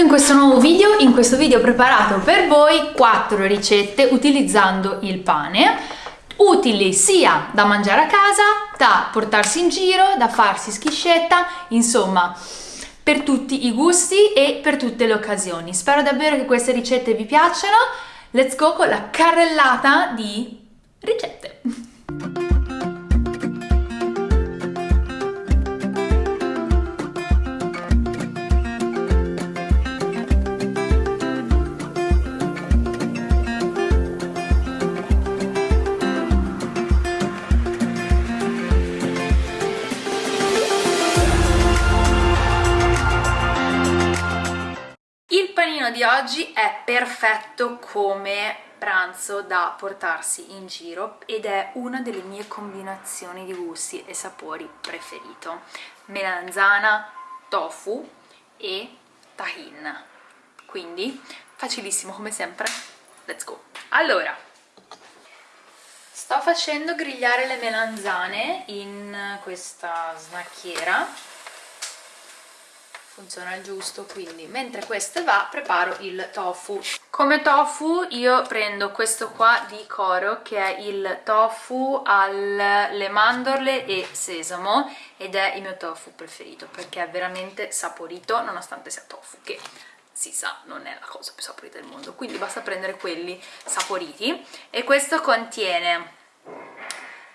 in questo nuovo video. In questo video ho preparato per voi 4 ricette utilizzando il pane, utili sia da mangiare a casa, da portarsi in giro, da farsi schiscetta, insomma per tutti i gusti e per tutte le occasioni. Spero davvero che queste ricette vi piacciono. Let's go con la carrellata di ricette. È perfetto come pranzo da portarsi in giro ed è una delle mie combinazioni di gusti e sapori preferito. Melanzana, tofu e tahin. Quindi facilissimo come sempre. Let's go. Allora sto facendo grigliare le melanzane in questa snacchiera funziona il giusto quindi mentre questo va preparo il tofu. Come tofu io prendo questo qua di Coro che è il tofu alle mandorle e sesamo ed è il mio tofu preferito perché è veramente saporito nonostante sia tofu che si sa non è la cosa più saporita del mondo. Quindi basta prendere quelli saporiti. E questo contiene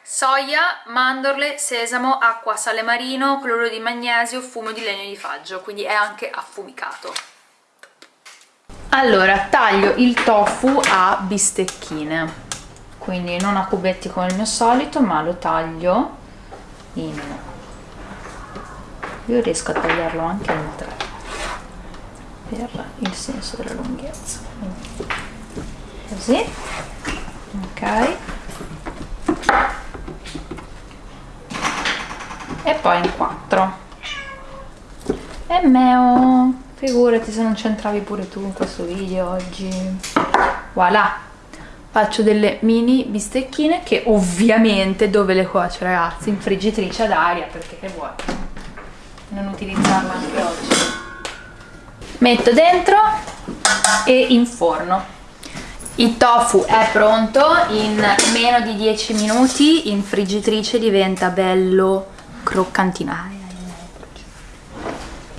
soia, mandorle, sesamo, acqua, sale marino, cloro di magnesio, fumo di legno di faggio, quindi è anche affumicato. Allora, taglio il tofu a bistecchine, quindi non a cubetti come il mio solito, ma lo taglio in... Io riesco a tagliarlo anche in tre, per il senso della lunghezza. Così, ok e poi in 4 e meo figurati se non c'entravi pure tu in questo video oggi. Voilà. Faccio delle mini bistecchine che ovviamente dove le cuocio ragazzi? In friggitrice ad aria perché che vuoi? Non utilizzarla anche oggi. Metto dentro e in forno il tofu è pronto in meno di 10 minuti in friggitrice diventa bello croccantino.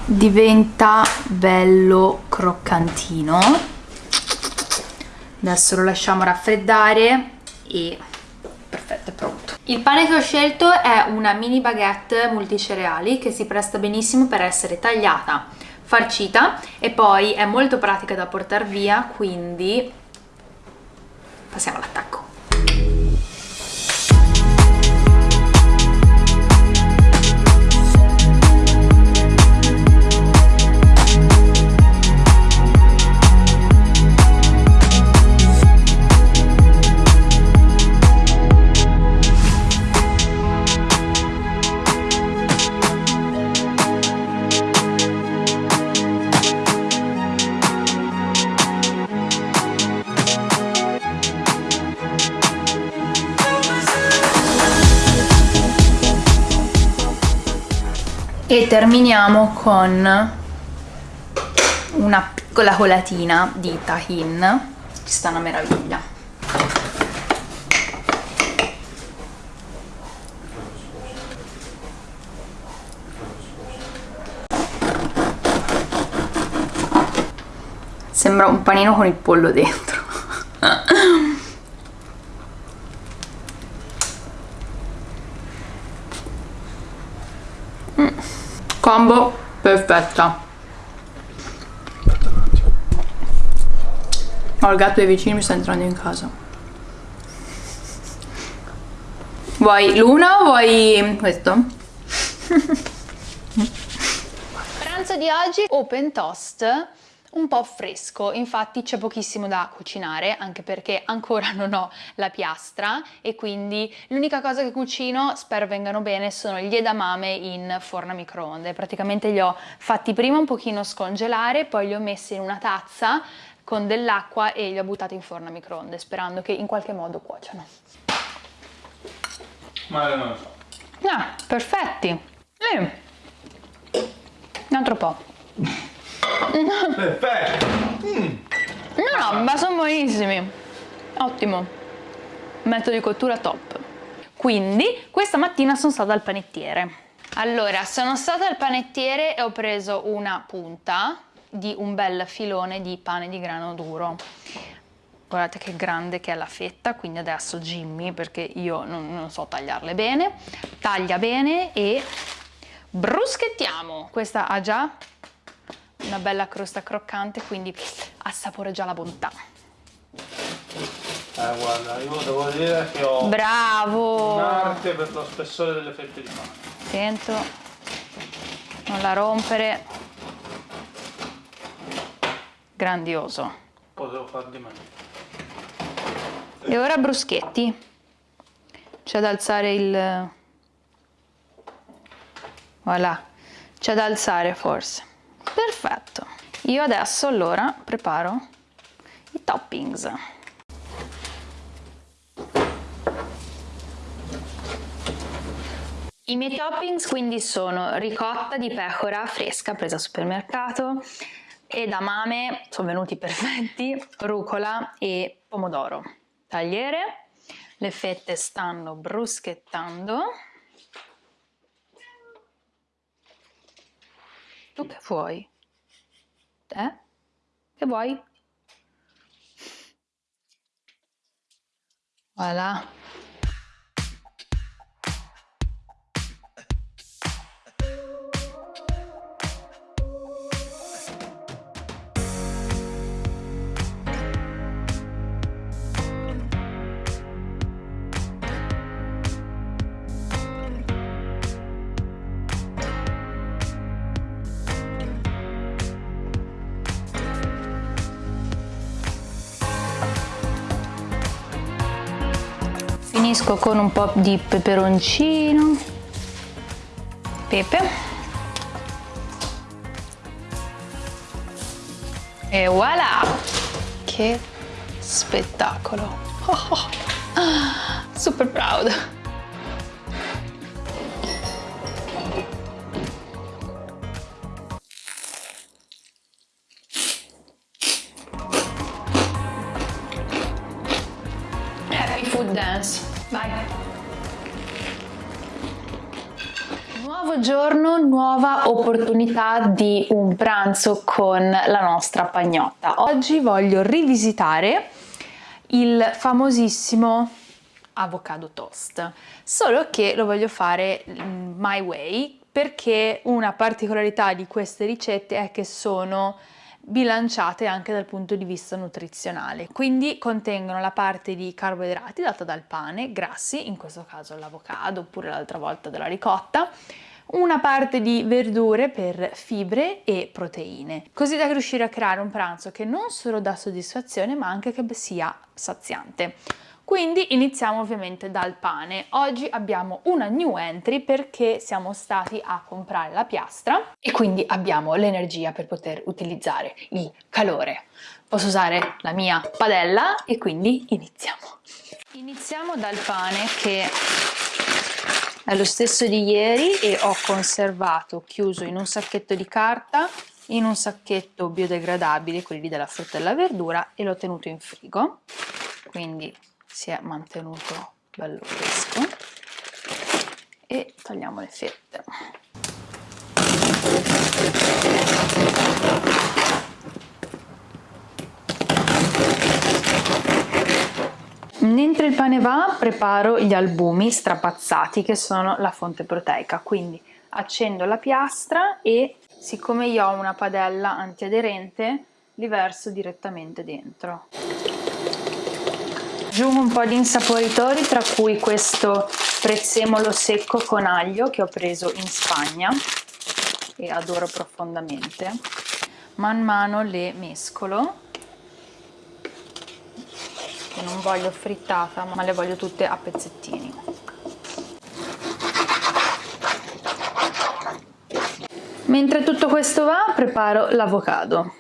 Diventa bello croccantino. Adesso lo lasciamo raffreddare e perfetto è pronto. Il pane che ho scelto è una mini baguette multicereali che si presta benissimo per essere tagliata farcita e poi è molto pratica da portare via quindi passiamo all'attacco terminiamo con una piccola colatina di tahin. Ci sta una meraviglia. Sembra un panino con il pollo dentro combo perfetta. Oh, il gatto dei vicini mi sta entrando in casa. Vuoi l'una o vuoi questo? pranzo di oggi open toast un po' fresco, infatti c'è pochissimo da cucinare anche perché ancora non ho la piastra e quindi l'unica cosa che cucino, spero vengano bene, sono gli edamame in forno a microonde. Praticamente li ho fatti prima un pochino scongelare, poi li ho messi in una tazza con dell'acqua e li ho buttati in forno a microonde sperando che in qualche modo cuociano. Ma non lo so. Ah, perfetti. Eh. Un altro po'. Perfetto! Mm. No, no, ma sono buonissimi. Ottimo. Metodo di cottura top. Quindi, questa mattina sono stata al panettiere. Allora, sono stata al panettiere e ho preso una punta di un bel filone di pane di grano duro guardate che grande che è la fetta quindi adesso Jimmy perché io non, non so tagliarle bene taglia bene e bruschettiamo questa ha già una bella crosta croccante quindi assapora già la bontà. Eh guarda io devo dire che ho bravo! un'arte per lo spessore delle fette di pane. Attento. Non la rompere. Grandioso. Potevo far di meglio. E ora bruschetti. C'è da alzare il... Voilà, c'è da alzare forse. Perfetto. Io adesso allora preparo i toppings. I miei toppings quindi sono ricotta di pecora fresca presa al supermercato, edamame, sono venuti perfetti, rucola e pomodoro tagliere, le fette stanno bruschettando. Tu che vuoi? Eh? Che vuoi? Voilà. Finisco con un po' di peperoncino pepe e voilà che spettacolo oh, oh. super proud Nuovo giorno, nuova opportunità di un pranzo con la nostra pagnotta. Oggi voglio rivisitare il famosissimo avocado toast, solo che lo voglio fare my way perché una particolarità di queste ricette è che sono bilanciate anche dal punto di vista nutrizionale. Quindi contengono la parte di carboidrati data dal pane, grassi, in questo caso l'avocado oppure l'altra volta della ricotta, una parte di verdure per fibre e proteine, così da riuscire a creare un pranzo che non solo dà soddisfazione ma anche che sia saziante. Quindi iniziamo ovviamente dal pane. Oggi abbiamo una new entry perché siamo stati a comprare la piastra e quindi abbiamo l'energia per poter utilizzare il calore. Posso usare la mia padella e quindi iniziamo. Iniziamo dal pane che è lo stesso di ieri e ho conservato chiuso in un sacchetto di carta in un sacchetto biodegradabile, quelli della frutta e della verdura, e l'ho tenuto in frigo. Quindi si è mantenuto bello fresco e togliamo le fette mentre il pane va preparo gli albumi strapazzati che sono la fonte proteica. Quindi accendo la piastra e siccome io ho una padella antiaderente li verso direttamente dentro. Aggiungo un po' di insaporitori tra cui questo prezzemolo secco con aglio che ho preso in Spagna e adoro profondamente. Man mano le mescolo non voglio frittata ma le voglio tutte a pezzettini. Mentre tutto questo va preparo l'avocado.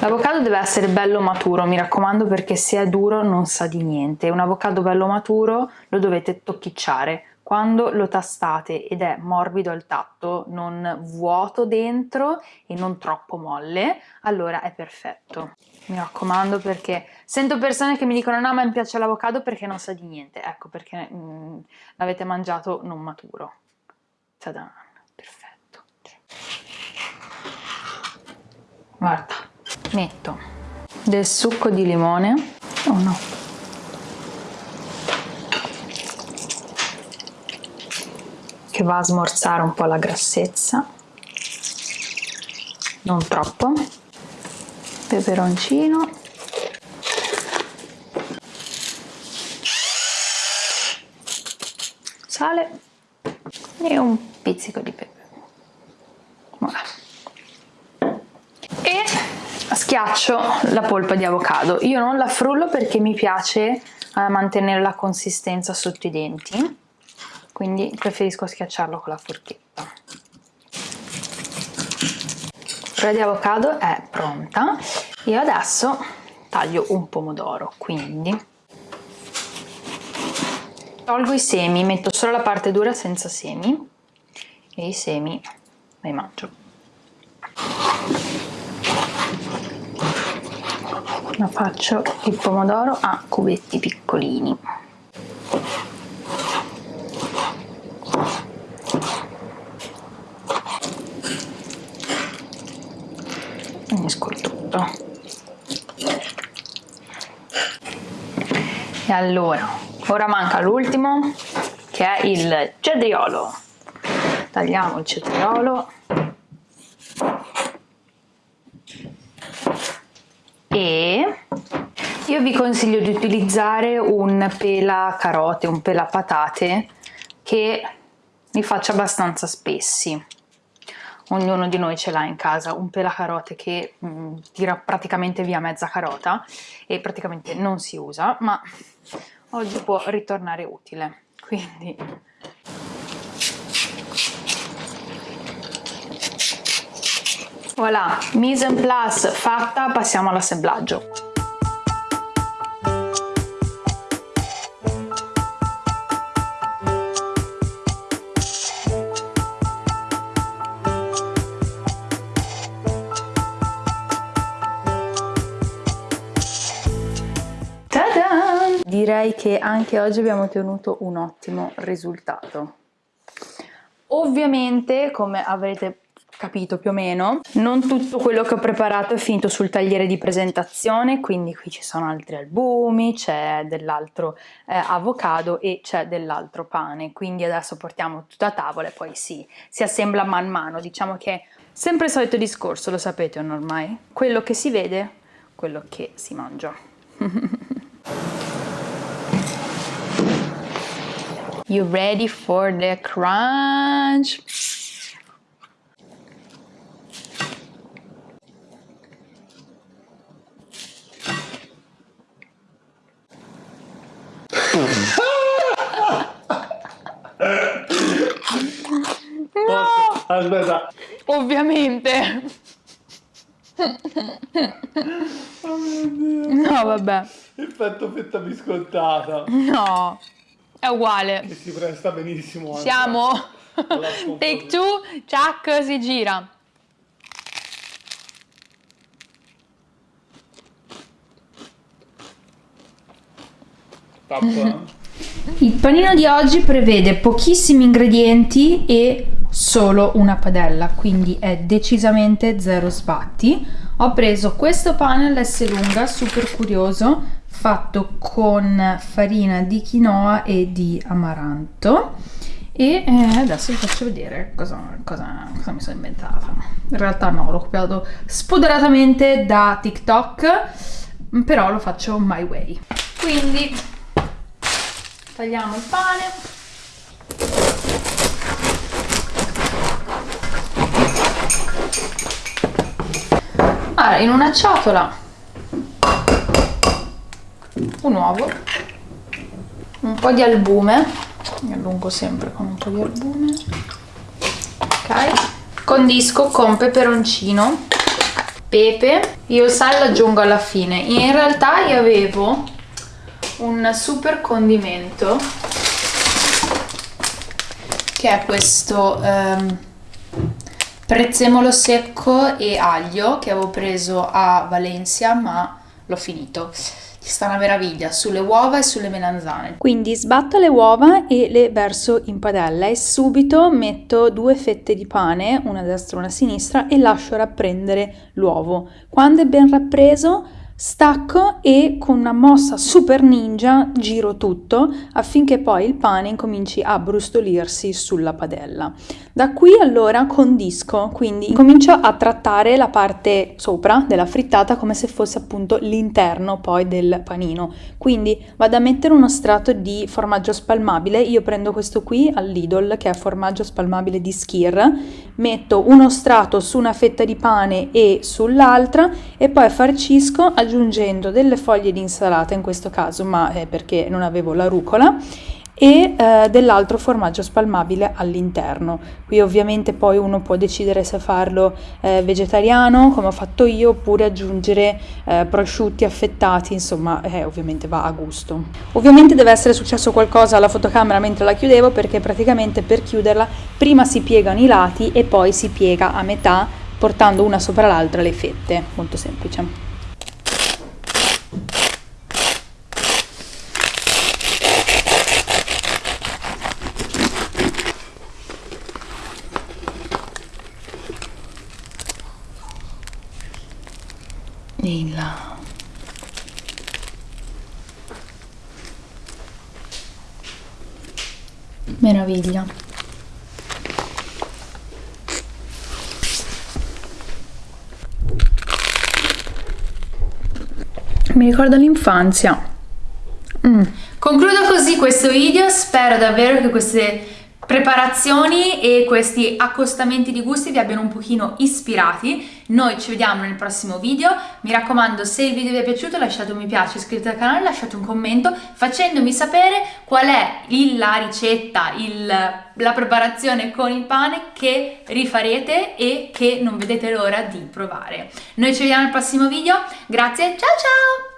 L'avocado deve essere bello maturo, mi raccomando perché se è duro non sa di niente. Un avocado bello maturo lo dovete tocchicciare quando lo tastate ed è morbido al tatto, non vuoto dentro e non troppo molle, allora è perfetto. Mi raccomando perché sento persone che mi dicono no ma mi piace l'avocado perché non sa di niente, ecco perché mm, l'avete mangiato non maturo. Tadan, perfetto. Guarda, metto del succo di limone, oh no, che va a smorzare un po' la grassezza. Non troppo. Peperoncino. Sale. E un pizzico di pepe. Voilà. e schiaccio la polpa di avocado. Io non la frullo perché mi piace eh, mantenere la consistenza sotto i denti quindi preferisco schiacciarlo con la forchetta. La di avocado è pronta e adesso taglio un pomodoro, quindi tolgo i semi, metto solo la parte dura senza semi e i semi li mangio. Ma faccio il pomodoro a cubetti piccolini. unisco il tutto e allora ora manca l'ultimo che è il cetriolo. Tagliamo il cetriolo. E io vi consiglio di utilizzare un pela carote, un pela patate che li faccia abbastanza spessi ognuno di noi ce l'ha in casa, un pelacarote che mh, mm, tira praticamente via mezza carota e praticamente non si usa, ma oggi può ritornare utile. Quindi voilà, mise en place fatta, passiamo all'assemblaggio. Direi che anche oggi abbiamo ottenuto un ottimo risultato. Ovviamente, come avrete capito più o meno, non tutto quello che ho preparato è finito sul tagliere di presentazione, quindi qui ci sono altri albumi, c'è dell'altro eh, avocado e c'è dell'altro pane, quindi adesso portiamo tutto a tavola e poi si, si assembla man mano, diciamo che sempre il solito discorso, lo sapete ormai, quello che si vede, quello che si mangia. You ready for the crunch? no! Aspetta. Ovviamente. Oh mio Dio. No, vabbè. Effetto fetta biscottata. No. È uguale. Che si presta benissimo. Siamo. Take two, Chuck si gira. Il panino di oggi prevede pochissimi ingredienti e solo una padella, quindi è decisamente zero sbatti. Ho preso questo pane all'S lunga, super curioso, fatto con farina di quinoa e di amaranto. E eh, adesso vi faccio vedere cosa, cosa, cosa, mi sono inventata. In realtà no, l'ho copiato spoderatamente da TikTok però lo faccio my way. Quindi tagliamo il pane. Allora in una ciotola un uovo. Un po' di albume. Mi allungo sempre con un po' di albume. Ok. Condisco con peperoncino. Pepe. Io il sale l'aggiungo alla fine. In realtà io avevo un super condimento che è questo um, prezzemolo secco e aglio che avevo preso a Valencia ma l'ho finito ci sta una meraviglia sulle uova e sulle melanzane. Quindi sbatto le uova e le verso in padella e subito metto due fette di pane, una a destra e una a sinistra, e lascio rapprendere l'uovo. Quando è ben rappreso Stacco e con una mossa super ninja giro tutto affinché poi il pane incominci a brustolirsi sulla padella. Da qui allora condisco, quindi comincio a trattare la parte sopra della frittata come se fosse appunto l'interno poi del panino. Quindi vado a mettere uno strato di formaggio spalmabile, io prendo questo qui al Lidl che è formaggio spalmabile di Skir, metto uno strato su una fetta di pane e sull'altra e poi farcisco aggiungendo delle foglie di insalata in questo caso, ma è perché non avevo la rucola e eh, dell'altro formaggio spalmabile all'interno. Qui ovviamente poi uno può decidere se farlo eh, vegetariano come ho fatto io oppure aggiungere eh, prosciutti affettati, insomma eh, ovviamente va a gusto. Ovviamente deve essere successo qualcosa alla fotocamera mentre la chiudevo perché praticamente per chiuderla prima si piegano i lati e poi si piega a metà portando una sopra l'altra le fette, molto semplice. In là meraviglia. Mi ricorda l'infanzia. Mm. concludo così questo video. Spero davvero che queste preparazioni e questi accostamenti di gusti vi abbiano un pochino ispirati. Noi ci vediamo nel prossimo video. Mi raccomando, se il video vi è piaciuto lasciate un mi piace, iscrivetevi al canale, lasciate un commento facendomi sapere qual è la ricetta, il, la preparazione con il pane che rifarete e che non vedete l'ora di provare. Noi ci vediamo nel prossimo video. Grazie, ciao ciao!